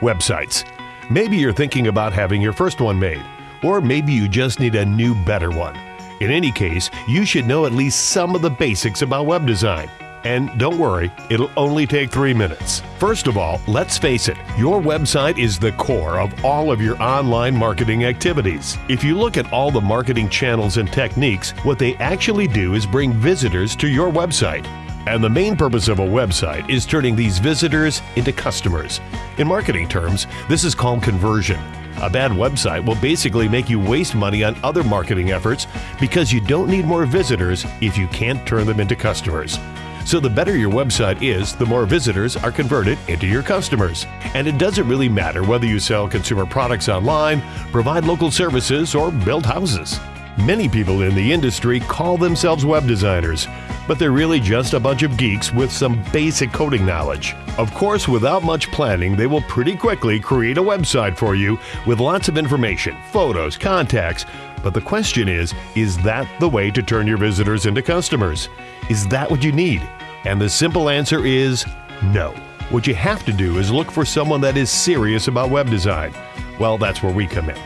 Websites. Maybe you're thinking about having your first one made, or maybe you just need a new, better one. In any case, you should know at least some of the basics about web design. And don't worry, it'll only take three minutes. First of all, let's face it, your website is the core of all of your online marketing activities. If you look at all the marketing channels and techniques, what they actually do is bring visitors to your website. And the main purpose of a website is turning these visitors into customers. In marketing terms, this is called conversion. A bad website will basically make you waste money on other marketing efforts because you don't need more visitors if you can't turn them into customers. So the better your website is, the more visitors are converted into your customers. And it doesn't really matter whether you sell consumer products online, provide local services, or build houses. Many people in the industry call themselves web designers, but they're really just a bunch of geeks with some basic coding knowledge. Of course, without much planning, they will pretty quickly create a website for you with lots of information, photos, contacts. But the question is is that the way to turn your visitors into customers? Is that what you need? And the simple answer is no. What you have to do is look for someone that is serious about web design. Well, that's where we come in.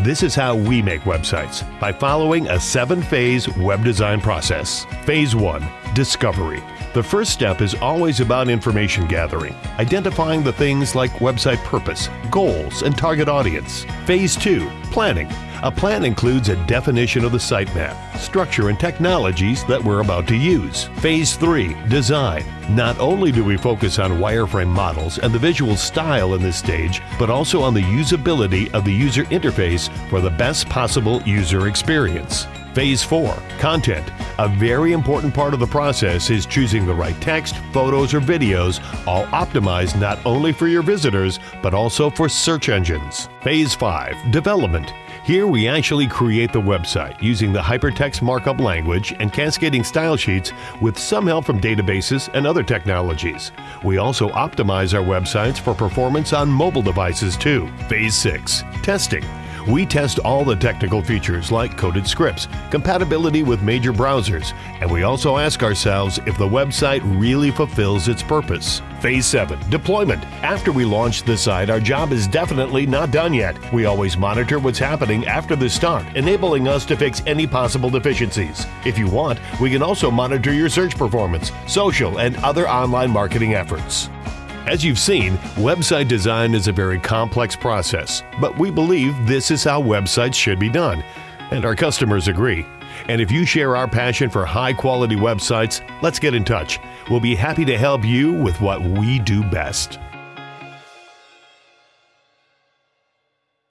This is how we make websites by following a seven phase web design process. Phase 1 Discovery. The first step is always about information gathering, identifying the things like website purpose, goals, and target audience. Phase 2 Planning. A plan includes a definition of the sitemap, structure, and technologies that we're about to use. Phase 3 Design. Not only do we focus on wireframe models and the visual style in this stage, but also on the usability of the user interface for the best possible user experience. Phase 4 Content. A very important part of the process is choosing the right text, photos, or videos, all optimized not only for your visitors, but also for search engines. Phase 5 Development. Here we actually create the website using the hypertext markup language and cascading style sheets with some help from databases and other technologies. We also optimize our websites for performance on mobile devices too. Phase 6 Testing. We test all the technical features like coded scripts, compatibility with major browsers, and we also ask ourselves if the website really fulfills its purpose. Phase 7 Deployment. After we launch the site, our job is definitely not done yet. We always monitor what's happening after the start, enabling us to fix any possible deficiencies. If you want, we can also monitor your search performance, social, and other online marketing efforts. As you've seen, website design is a very complex process, but we believe this is how websites should be done, and our customers agree. And if you share our passion for high quality websites, let's get in touch. We'll be happy to help you with what we do best.